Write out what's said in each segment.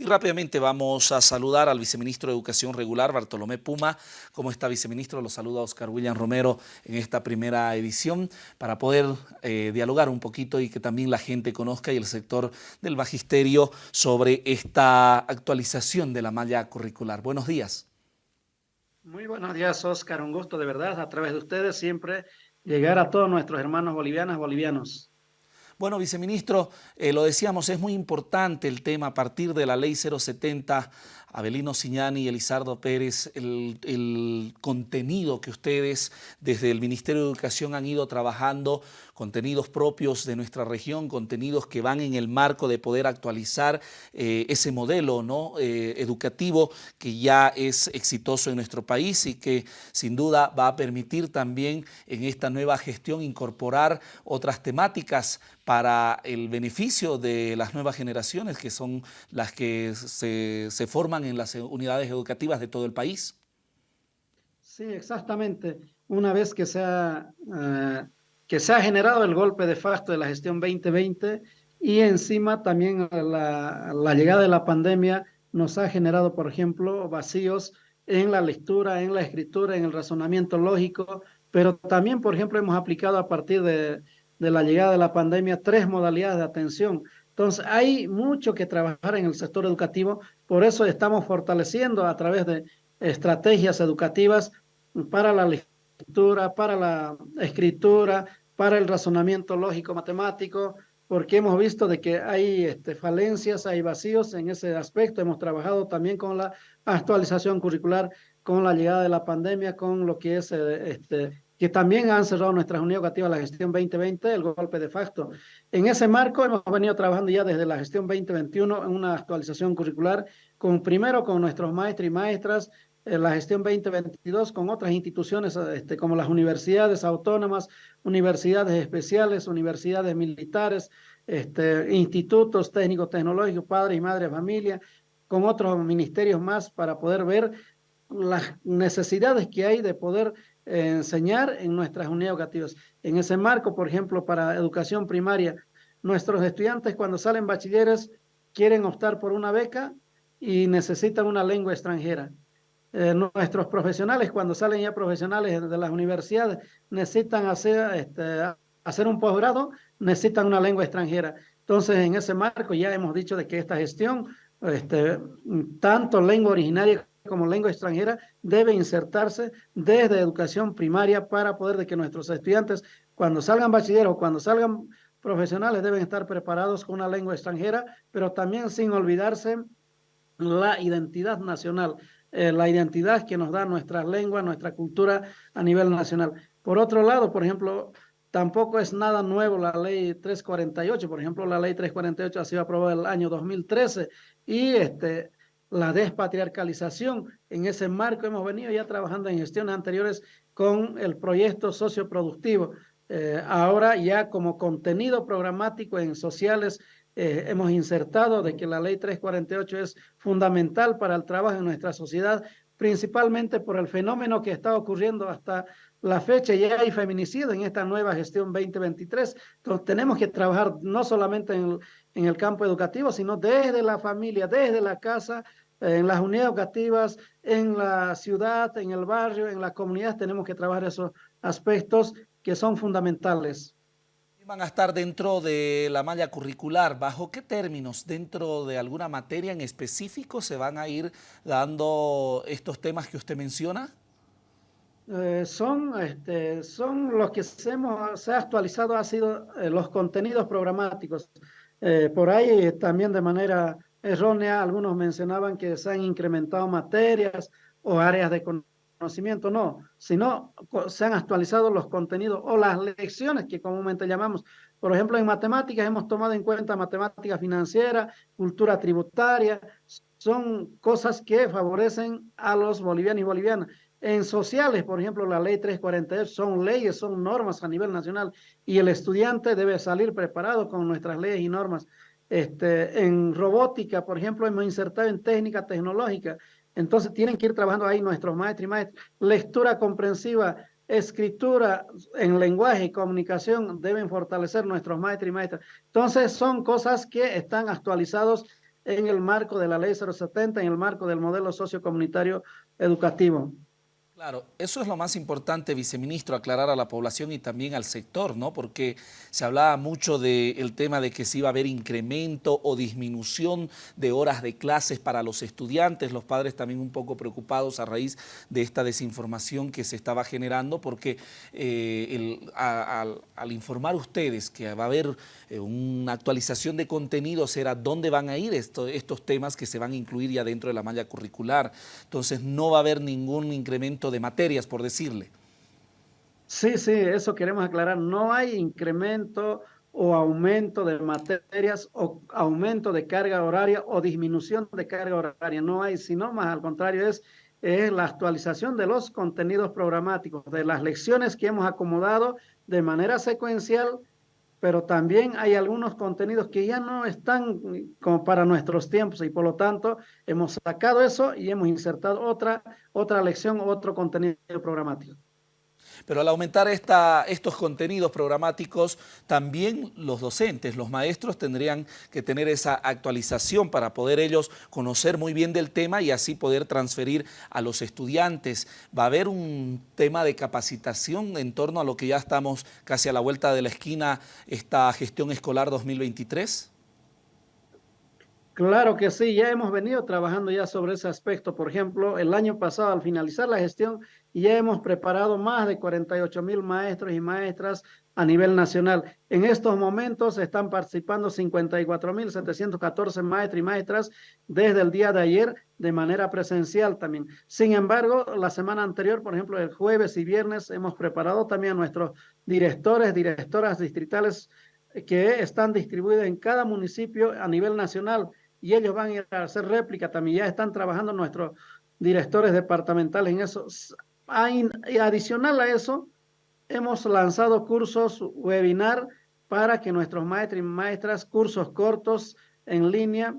Y rápidamente vamos a saludar al viceministro de Educación Regular, Bartolomé Puma. ¿Cómo está, viceministro? Lo saluda Oscar William Romero en esta primera edición para poder eh, dialogar un poquito y que también la gente conozca y el sector del magisterio sobre esta actualización de la malla curricular. Buenos días. Muy buenos días, Oscar. Un gusto de verdad, a través de ustedes siempre, llegar a todos nuestros hermanos bolivianas, bolivianos. Bueno, viceministro, eh, lo decíamos, es muy importante el tema a partir de la ley 070 Abelino Siñani y Elizardo Pérez, el, contenido que ustedes desde el Ministerio de Educación han ido trabajando, contenidos propios de nuestra región, contenidos que van en el marco de poder actualizar eh, ese modelo ¿no? Eh, educativo que ya es exitoso en nuestro país y que sin duda va a permitir también en esta nueva gestión incorporar otras temáticas para el beneficio de las nuevas generaciones que son las que se, se forman en las unidades educativas de todo el país. Sí, exactamente. Una vez que se ha, eh, que se ha generado el golpe de facto de la gestión 2020 y encima también la, la llegada de la pandemia nos ha generado, por ejemplo, vacíos en la lectura, en la escritura, en el razonamiento lógico, pero también, por ejemplo, hemos aplicado a partir de, de la llegada de la pandemia tres modalidades de atención. Entonces, hay mucho que trabajar en el sector educativo, por eso estamos fortaleciendo a través de estrategias educativas para la lectura, para la escritura, para el razonamiento lógico-matemático, porque hemos visto de que hay este, falencias, hay vacíos en ese aspecto. Hemos trabajado también con la actualización curricular, con la llegada de la pandemia, con lo que es eh, este, que también han cerrado nuestras unidades educativas la gestión 2020, el golpe de facto. En ese marco hemos venido trabajando ya desde la gestión 2021 en una actualización curricular, con primero con nuestros maestros y maestras, la gestión 2022 con otras instituciones este, como las universidades autónomas, universidades especiales, universidades militares, este, institutos técnicos tecnológicos, padres y madres familia, con otros ministerios más para poder ver las necesidades que hay de poder enseñar en nuestras unidades educativas. En ese marco, por ejemplo, para educación primaria, nuestros estudiantes cuando salen bachilleres quieren optar por una beca y necesitan una lengua extranjera. Eh, nuestros profesionales cuando salen ya profesionales de las universidades necesitan hacer, este, hacer un posgrado, necesitan una lengua extranjera. Entonces, en ese marco ya hemos dicho de que esta gestión, este, tanto lengua originaria como lengua extranjera debe insertarse desde educación primaria para poder de que nuestros estudiantes cuando salgan bachilleros o cuando salgan profesionales deben estar preparados con una lengua extranjera, pero también sin olvidarse la identidad nacional, eh, la identidad que nos da nuestra lengua, nuestra cultura a nivel nacional. Por otro lado, por ejemplo, tampoco es nada nuevo la ley 348, por ejemplo, la ley 348 ha sido aprobada el año 2013 y este, la despatriarcalización. En ese marco hemos venido ya trabajando en gestiones anteriores con el proyecto socioproductivo. Eh, ahora ya como contenido programático en sociales eh, hemos insertado de que la ley 348 es fundamental para el trabajo en nuestra sociedad, principalmente por el fenómeno que está ocurriendo hasta la fecha. Ya hay feminicidio en esta nueva gestión 2023. Entonces tenemos que trabajar no solamente en el, en el campo educativo, sino desde la familia, desde la casa, en las unidades educativas, en la ciudad, en el barrio, en la comunidad, tenemos que trabajar esos aspectos que son fundamentales. ¿Van a estar dentro de la malla curricular? ¿Bajo qué términos? ¿Dentro de alguna materia en específico se van a ir dando estos temas que usted menciona? Eh, son, este, son los que se, hemos, se ha actualizado, ha sido eh, los contenidos programáticos. Eh, por ahí también de manera errónea, algunos mencionaban que se han incrementado materias o áreas de conocimiento, no, sino se han actualizado los contenidos o las lecciones que comúnmente llamamos. Por ejemplo, en matemáticas hemos tomado en cuenta matemática financiera, cultura tributaria, son cosas que favorecen a los bolivianos y bolivianas. En sociales, por ejemplo, la ley 348 son leyes, son normas a nivel nacional y el estudiante debe salir preparado con nuestras leyes y normas. Este, en robótica, por ejemplo, hemos insertado en técnica tecnológica. Entonces tienen que ir trabajando ahí nuestros maestros y maestras. Lectura comprensiva, escritura en lenguaje y comunicación deben fortalecer nuestros maestros y maestras. Entonces son cosas que están actualizados en el marco de la ley 070, en el marco del modelo sociocomunitario educativo. Claro, eso es lo más importante, viceministro, aclarar a la población y también al sector, ¿no? Porque se hablaba mucho del tema de que se iba a haber incremento o disminución de horas de clases para los estudiantes, los padres también un poco preocupados a raíz de esta desinformación que se estaba generando, porque eh, al informar ustedes que va a haber eh, una actualización de contenidos era dónde van a ir estos temas que se van a incluir ya dentro de la malla curricular. Entonces no va a haber ningún incremento de materias, por decirle. Sí, sí, eso queremos aclarar. No hay incremento o aumento de materias o aumento de carga horaria o disminución de carga horaria. No hay, sino más al contrario es, es la actualización de los contenidos programáticos, de las lecciones que hemos acomodado de manera secuencial pero también hay algunos contenidos que ya no están como para nuestros tiempos y por lo tanto hemos sacado eso y hemos insertado otra, otra lección, otro contenido programático. Pero al aumentar estos contenidos programáticos, también los docentes, los maestros tendrían que tener esa actualización para poder ellos conocer muy bien del tema y así poder transferir a los estudiantes. ¿Va a haber un tema de capacitación en torno a lo que ya estamos casi a la vuelta de la esquina, esta gestión escolar 2023? Claro que sí, ya hemos venido trabajando ya sobre ese aspecto. Por ejemplo, el año pasado, al finalizar la gestión, ya hemos preparado más de 48 mil maestros y maestras a nivel nacional. En estos momentos están participando 54 mil 714 maestros y maestras desde el día de ayer de manera presencial también. Sin embargo, la semana anterior, por ejemplo, el jueves y viernes, hemos preparado también a nuestros directores, directoras distritales que están distribuidos en cada municipio a nivel nacional y ellos van a ir a hacer réplica también. Ya están trabajando nuestros directores departamentales en eso. Y adicional a eso, hemos lanzado cursos webinar para que nuestros maestros y maestras, cursos cortos en línea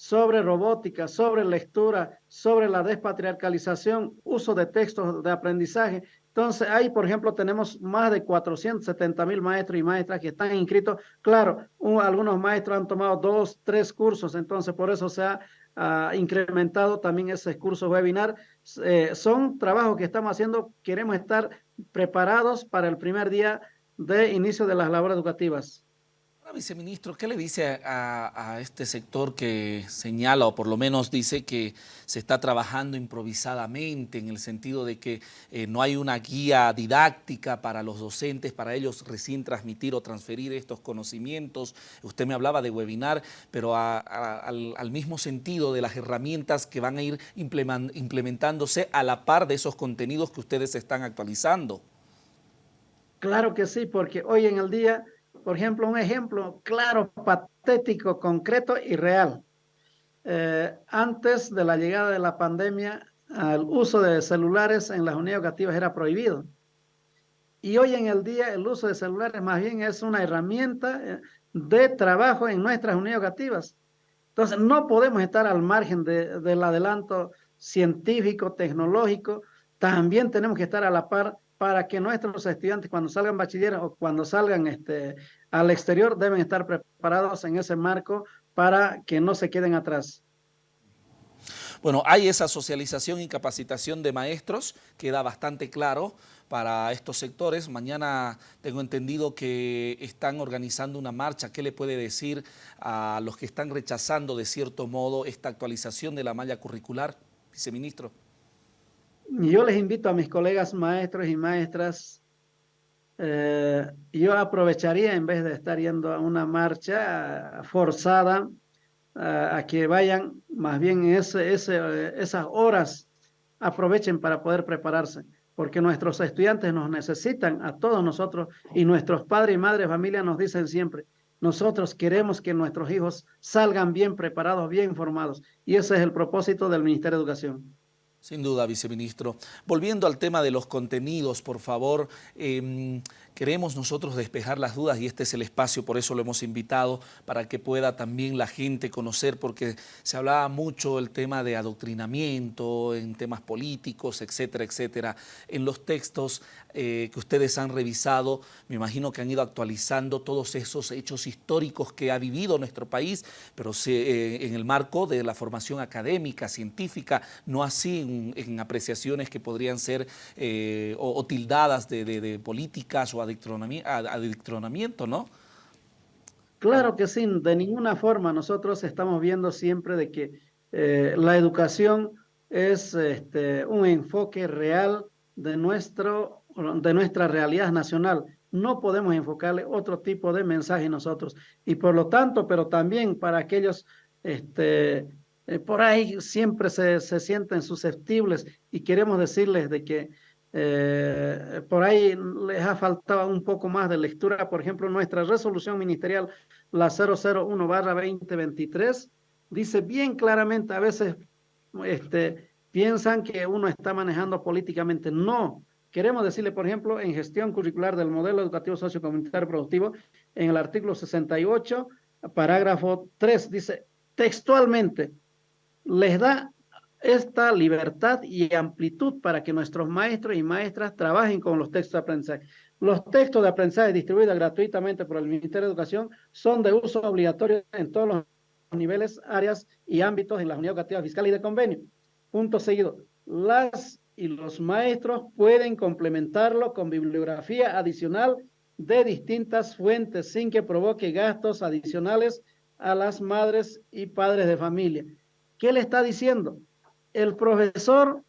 sobre robótica, sobre lectura, sobre la despatriarcalización, uso de textos de aprendizaje, entonces, ahí, por ejemplo, tenemos más de 470 mil maestros y maestras que están inscritos. Claro, algunos maestros han tomado dos, tres cursos, entonces por eso se ha incrementado también ese curso webinar. Eh, son trabajos que estamos haciendo, queremos estar preparados para el primer día de inicio de las labores educativas viceministro, ¿qué le dice a, este sector que señala, o por lo menos dice que se está trabajando improvisadamente en el sentido de que eh, no hay una guía didáctica para los docentes, para ellos recién transmitir o transferir estos conocimientos? Usted me hablaba de webinar, pero al, al, mismo sentido de las herramientas que van a ir implementándose a la par de esos contenidos que ustedes están actualizando. Claro que sí, porque hoy en el día por ejemplo, un ejemplo claro, patético, concreto y real. Eh, antes de la llegada de la pandemia, el uso de celulares en las unidades educativas era prohibido. Y hoy en el día el uso de celulares más bien es una herramienta eh, de trabajo en nuestras unidades educativas. Entonces no podemos estar al margen del adelanto científico, tecnológico, también tenemos que estar a la par para que nuestros estudiantes cuando salgan bachiller o cuando salgan este, al exterior deben estar preparados en ese marco para que no se queden atrás. Bueno, hay esa socialización y capacitación de maestros, queda bastante claro para estos sectores. Mañana tengo entendido que están organizando una marcha. ¿Qué le puede decir a los que están rechazando de cierto modo esta actualización de la malla curricular, viceministro? Yo les invito a mis colegas maestros y maestras, eh, yo aprovecharía en vez de estar yendo a una marcha forzada, a que vayan más bien ese, esas horas, aprovechen para poder prepararse, porque nuestros estudiantes nos necesitan a todos nosotros y nuestros padres y madres familia nos dicen siempre, nosotros queremos que nuestros hijos salgan bien preparados, bien informados, y ese es el propósito del Ministerio de Educación. Sin duda, viceministro. Volviendo al tema de los contenidos, por favor, em, Queremos nosotros despejar las dudas y este es el espacio, por eso lo hemos invitado, para que pueda también la gente conocer, porque se hablaba mucho el tema de adoctrinamiento, en temas políticos, etcétera, etcétera. En los textos eh, que ustedes han revisado, me imagino que han ido actualizando todos esos hechos históricos que ha vivido nuestro país, pero eh, en el marco de la formación académica, científica, no así en, apreciaciones que podrían ser eh, o, tildadas de, de políticas o adictronamiento, ¿no? Claro que sí, de ninguna forma nosotros estamos viendo siempre de que eh, la educación es este, un enfoque real de, nuestro, de nuestra realidad nacional. No podemos enfocarle otro tipo de mensaje nosotros. Y por lo tanto, pero también para aquellos este, eh, por ahí siempre se, se, sienten susceptibles y queremos decirles de que eh, por ahí les ha faltado un poco más de lectura. Por ejemplo, nuestra resolución ministerial, la 001-2023, dice bien claramente, a veces este, piensan que uno está manejando políticamente. No, queremos decirle, por ejemplo, en gestión curricular del modelo educativo sociocomunitario productivo, en el artículo 68, parágrafo 3, dice textualmente, les da esta libertad y amplitud para que nuestros maestros y maestras trabajen con los textos de aprendizaje. Los textos de aprendizaje distribuidos gratuitamente por el Ministerio de Educación son de uso obligatorio en todos los niveles, áreas y ámbitos en la unidad educativa fiscal y de convenio. Punto seguido. Las y los maestros pueden complementarlo con bibliografía adicional de distintas fuentes sin que provoque gastos adicionales a las madres y padres de familia. ¿Qué le está diciendo? El profesor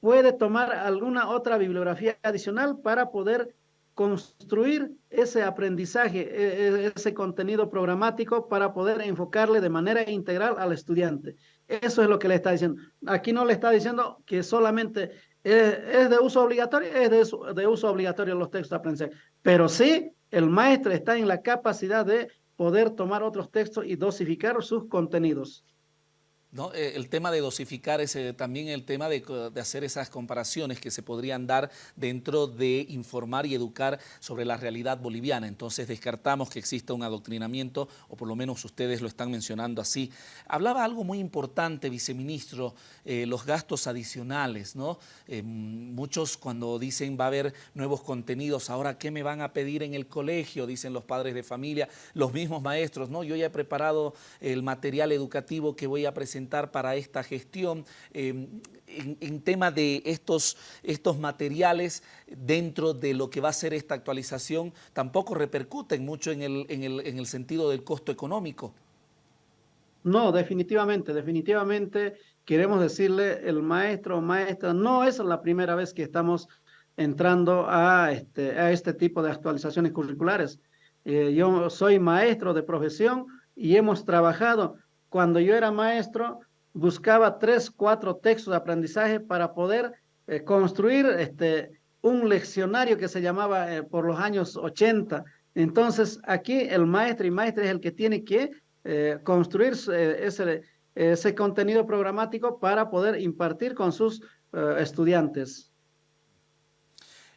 puede tomar alguna otra bibliografía adicional para poder construir ese aprendizaje, e, e, ese contenido programático para poder enfocarle de manera integral al estudiante. Eso es lo que le está diciendo. Aquí no le está diciendo que solamente es, de uso obligatorio, es de, uso obligatorio los textos de aprendizaje, pero sí el maestro está en la capacidad de poder tomar otros textos y dosificar sus contenidos. Eh, el tema de dosificar es eh, también el tema de, hacer esas comparaciones que se podrían dar dentro de informar y educar sobre la realidad boliviana. Entonces descartamos que exista un adoctrinamiento, o por lo menos ustedes lo están mencionando así. Hablaba algo muy importante, viceministro, eh, los gastos adicionales. ¿no? muchos cuando dicen va a haber nuevos contenidos, ahora ¿qué me van a pedir en el colegio? Dicen los padres de familia, los mismos maestros. ¿no? Yo ya he preparado el material educativo que voy a presentar para esta gestión em, en, tema de estos, estos materiales dentro de lo que va a ser esta actualización tampoco repercuten mucho en el, en el, en el sentido del costo económico? No, definitivamente, definitivamente queremos decirle el maestro o maestra, no es la primera vez que estamos entrando a este, a este tipo de actualizaciones curriculares. Eh, yo soy maestro de profesión y hemos trabajado cuando yo era maestro, buscaba tres, cuatro textos de aprendizaje para poder eh, construir este, un leccionario que se llamaba eh, por los años 80. Entonces, aquí el maestro y maestra es el que tiene que eh, construir ese, ese contenido programático para poder impartir con sus estudiantes.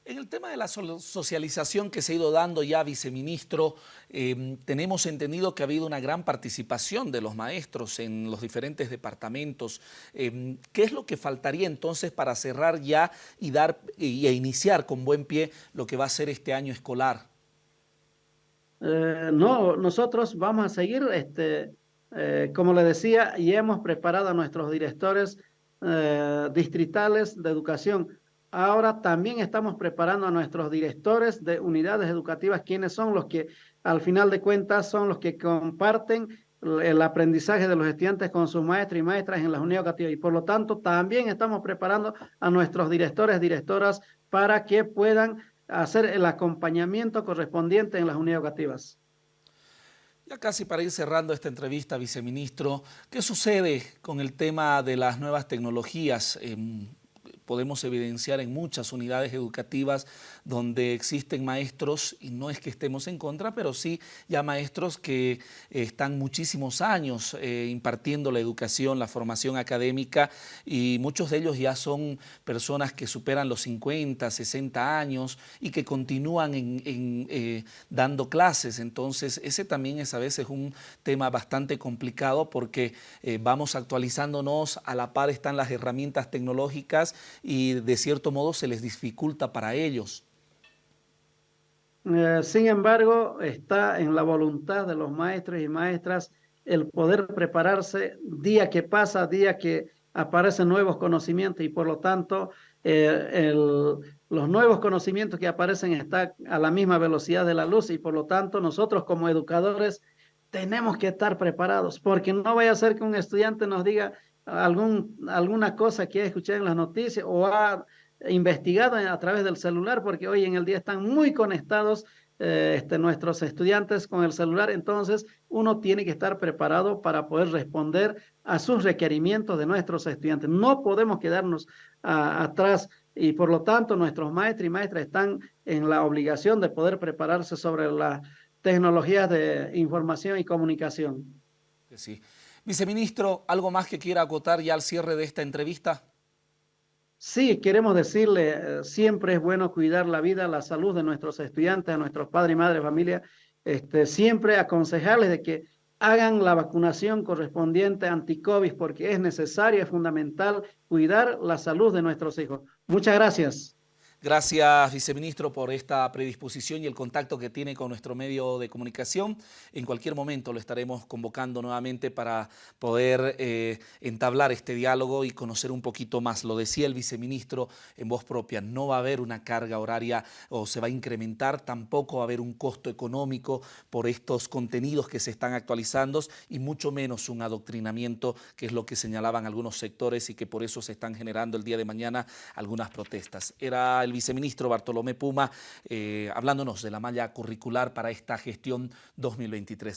En el tema de la socialización que se ha ido dando ya, viceministro, em, tenemos entendido que ha habido una gran participación de los maestros en los diferentes departamentos. Em, ¿Qué es lo que faltaría entonces para cerrar ya y, dar, y iniciar con buen pie lo que va a ser este año escolar? Eh, no, nosotros vamos a seguir, este, eh, como le decía, y hemos preparado a nuestros directores eh, distritales de educación Ahora también estamos preparando a nuestros directores de unidades educativas, quienes son los que al final de cuentas son los que comparten el aprendizaje de los estudiantes con sus maestros y maestras en las unidades educativas. Y por lo tanto, también estamos preparando a nuestros directores, directoras, para que puedan hacer el acompañamiento correspondiente en las unidades educativas. Ya casi para ir cerrando esta entrevista, viceministro, ¿qué sucede con el tema de las nuevas tecnologías? Podemos evidenciar en muchas unidades educativas donde existen maestros, y no es que estemos en contra, pero sí ya maestros que están muchísimos años eh, impartiendo la educación, la formación académica, y muchos de ellos ya son personas que superan los 50, 60 años y que continúan eh, dando clases. Entonces, ese también es a veces un tema bastante complicado porque eh, vamos actualizándonos, a la par están las herramientas tecnológicas y de cierto modo se les dificulta para ellos. Eh, sin embargo, está en la voluntad de los maestros y maestras el poder prepararse día que pasa, día que aparecen nuevos conocimientos y por lo tanto eh, los nuevos conocimientos que aparecen están a la misma velocidad de la luz y por lo tanto nosotros como educadores tenemos que estar preparados porque no vaya a ser que un estudiante nos diga algún, alguna cosa que ha escuchado en las noticias o ha investigado a través del celular porque hoy en el día están muy conectados eh, este, nuestros estudiantes con el celular, entonces uno tiene que estar preparado para poder responder a sus requerimientos de nuestros estudiantes. No podemos quedarnos atrás y por lo tanto nuestros maestros y maestras están en la obligación de poder prepararse sobre las tecnologías de información y comunicación. Sí. Viceministro, ¿algo más que quiera acotar ya al cierre de esta entrevista? Sí, queremos decirle, eh, siempre es bueno cuidar la vida, la salud de nuestros estudiantes, a nuestros padres y madres, familia, este, siempre aconsejarles de que hagan la vacunación correspondiente anti-COVID porque es necesario, es fundamental cuidar la salud de nuestros hijos. Muchas gracias. Gracias, viceministro, por esta predisposición y el contacto que tiene con nuestro medio de comunicación. En cualquier momento lo estaremos convocando nuevamente para poder eh, entablar este diálogo y conocer un poquito más. Lo decía el viceministro en voz propia, no va a haber una carga horaria o se va a incrementar, tampoco va a haber un costo económico por estos contenidos que se están actualizando y mucho menos un adoctrinamiento, que es lo que señalaban algunos sectores y que por eso se están generando el día de mañana algunas protestas. Era el viceministro Bartolomé Puma, eh, hablándonos de la malla curricular para esta gestión 2023.